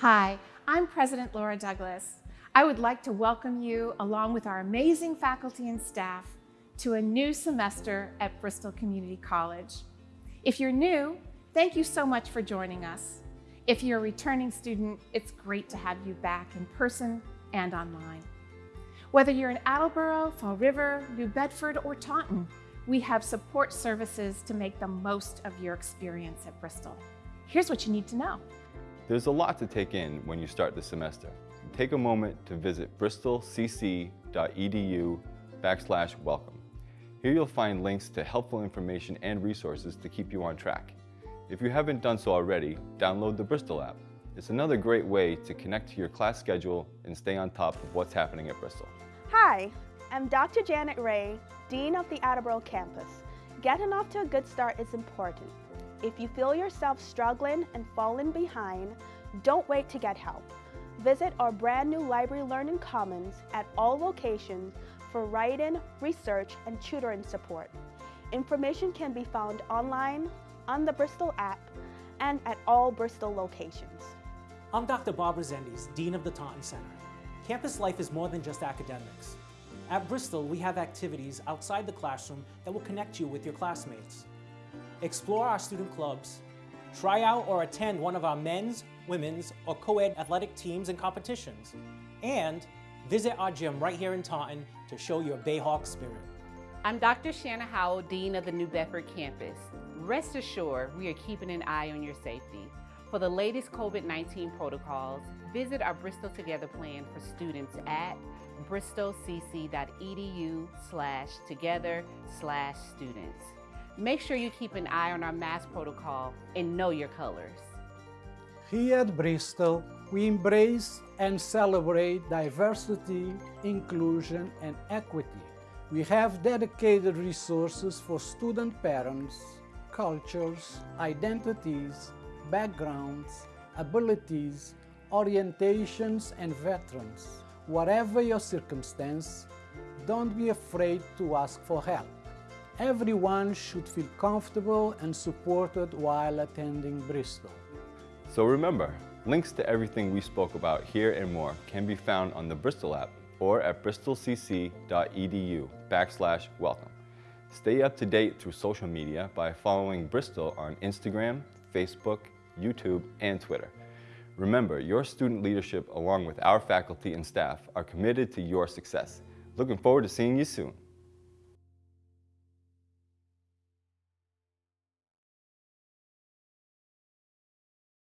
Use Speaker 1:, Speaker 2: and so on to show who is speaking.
Speaker 1: Hi, I'm President Laura Douglas. I would like to welcome you, along with our amazing faculty and staff, to a new semester at Bristol Community College. If you're new, thank you so much for joining us. If you're a returning student, it's great to have you back in person and online. Whether you're in Attleboro, Fall River, New Bedford, or Taunton, we have support services to make the most of your experience at Bristol. Here's what you need to know.
Speaker 2: There's a lot to take in when you start the semester. Take a moment to visit bristolcc.edu backslash welcome. Here you'll find links to helpful information and resources to keep you on track. If you haven't done so already, download the Bristol app. It's another great way to connect to your class schedule and stay on top of what's happening at Bristol.
Speaker 3: Hi, I'm Dr. Janet Ray, Dean of the Attleboro campus. Getting off to a good start is important. If you feel yourself struggling and falling behind, don't wait to get help. Visit our brand new Library Learning Commons at all locations for writing, research, and tutoring support. Information can be found online, on the Bristol app, and at all Bristol locations.
Speaker 4: I'm Dr. Barbara Zendes, Dean of the Taunton Center. Campus life is more than just academics. At Bristol, we have activities outside the classroom that will connect you with your classmates explore our student clubs, try out or attend one of our men's, women's, or co-ed athletic teams and competitions, and visit our gym right here in Taunton to show your Bayhawk spirit.
Speaker 5: I'm Dr. Shanna Howell, Dean of the New Bedford campus. Rest assured, we are keeping an eye on your safety. For the latest COVID-19 protocols, visit our Bristol Together plan for students at bristolcc.edu slash together slash students. Make sure you keep an eye on our mask protocol and know your colors.
Speaker 6: Here at Bristol, we embrace and celebrate diversity, inclusion, and equity. We have dedicated resources for student parents, cultures, identities, backgrounds, abilities, orientations, and veterans. Whatever your circumstance, don't be afraid to ask for help. Everyone should feel comfortable and supported while attending Bristol.
Speaker 2: So remember, links to everything we spoke about here and more can be found on the Bristol app or at bristolcc.edu backslash welcome. Stay up to date through social media by following Bristol on Instagram, Facebook, YouTube, and Twitter. Remember, your student leadership along with our faculty and staff are committed to your success. Looking forward to seeing you soon.